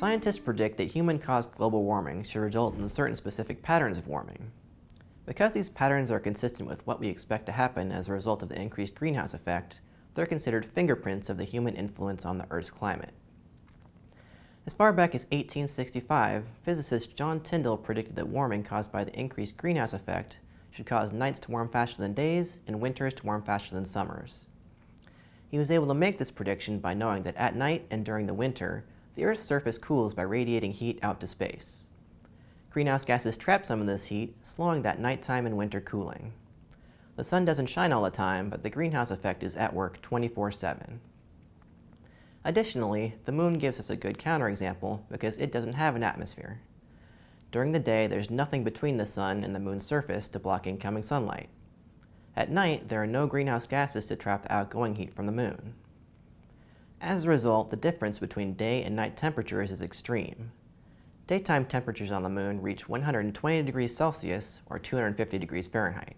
Scientists predict that human-caused global warming should result in certain specific patterns of warming. Because these patterns are consistent with what we expect to happen as a result of the increased greenhouse effect, they're considered fingerprints of the human influence on the Earth's climate. As far back as 1865, physicist John Tyndall predicted that warming caused by the increased greenhouse effect should cause nights to warm faster than days and winters to warm faster than summers. He was able to make this prediction by knowing that at night and during the winter, the Earth's surface cools by radiating heat out to space. Greenhouse gases trap some of this heat, slowing that nighttime and winter cooling. The sun doesn't shine all the time, but the greenhouse effect is at work 24-7. Additionally, the moon gives us a good counterexample because it doesn't have an atmosphere. During the day, there's nothing between the sun and the moon's surface to block incoming sunlight. At night, there are no greenhouse gases to trap the outgoing heat from the moon. As a result, the difference between day and night temperatures is extreme. Daytime temperatures on the moon reach 120 degrees Celsius or 250 degrees Fahrenheit.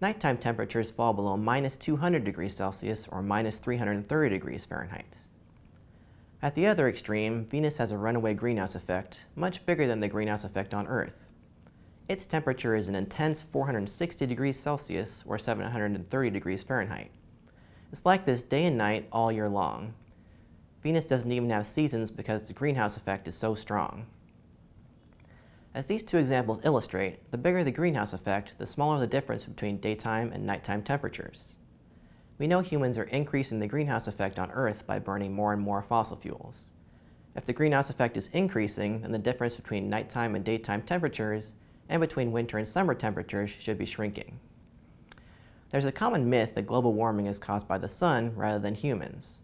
Nighttime temperatures fall below minus 200 degrees Celsius or minus 330 degrees Fahrenheit. At the other extreme, Venus has a runaway greenhouse effect, much bigger than the greenhouse effect on Earth. Its temperature is an intense 460 degrees Celsius or 730 degrees Fahrenheit. It's like this day and night all year long. Venus doesn't even have seasons because the greenhouse effect is so strong. As these two examples illustrate, the bigger the greenhouse effect, the smaller the difference between daytime and nighttime temperatures. We know humans are increasing the greenhouse effect on Earth by burning more and more fossil fuels. If the greenhouse effect is increasing, then the difference between nighttime and daytime temperatures and between winter and summer temperatures should be shrinking. There's a common myth that global warming is caused by the sun rather than humans.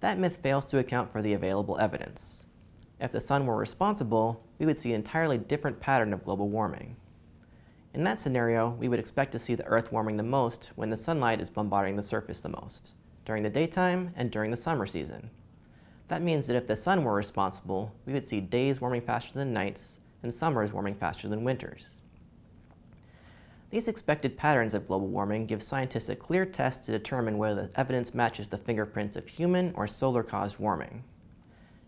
That myth fails to account for the available evidence. If the sun were responsible, we would see an entirely different pattern of global warming. In that scenario, we would expect to see the Earth warming the most when the sunlight is bombarding the surface the most, during the daytime and during the summer season. That means that if the sun were responsible, we would see days warming faster than nights and summers warming faster than winters. These expected patterns of global warming give scientists a clear test to determine whether the evidence matches the fingerprints of human or solar-caused warming.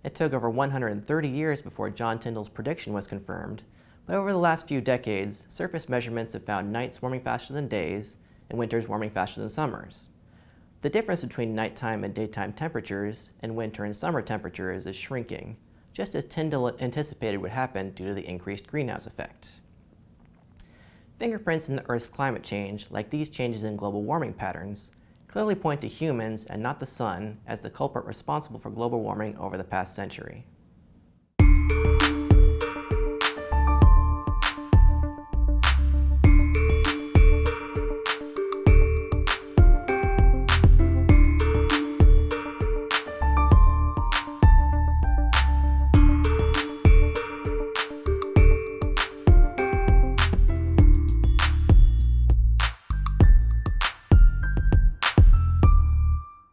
It took over 130 years before John Tyndall's prediction was confirmed, but over the last few decades, surface measurements have found nights warming faster than days and winters warming faster than summers. The difference between nighttime and daytime temperatures and winter and summer temperatures is shrinking, just as Tyndall anticipated would happen due to the increased greenhouse effect. Fingerprints in the Earth's climate change, like these changes in global warming patterns, clearly point to humans and not the sun as the culprit responsible for global warming over the past century.